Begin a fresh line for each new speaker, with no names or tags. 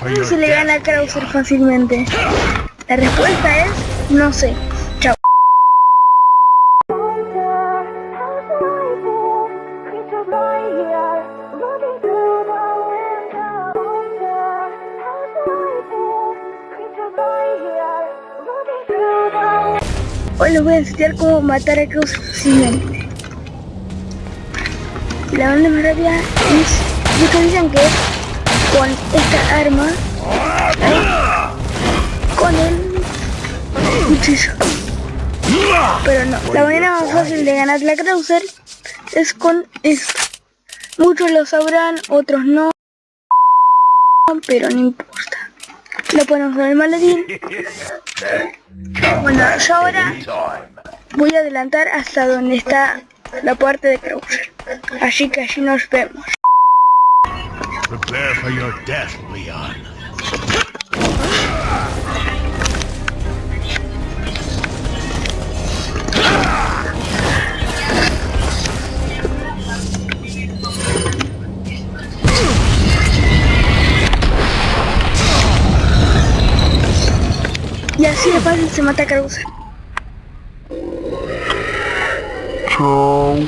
¿Cómo se le gana a Krauser fácilmente? La respuesta es no sé. Chao. Hoy les voy a enseñar cómo matar a Krauser fácilmente. La manera más rápida es, muchos dicen que es con esta arma, con el cuchillo. Pero no, la manera más fácil de ganar la Krauser es con esto. Muchos lo sabrán, otros no, pero no importa. Lo ponemos en el maletín. Bueno, yo ahora voy a adelantar hasta donde está la parte de Krauser. Así que allí nos vemos.
Prepare for your death, Leon.
Y así de fácil se mata a Krauser.
Chao.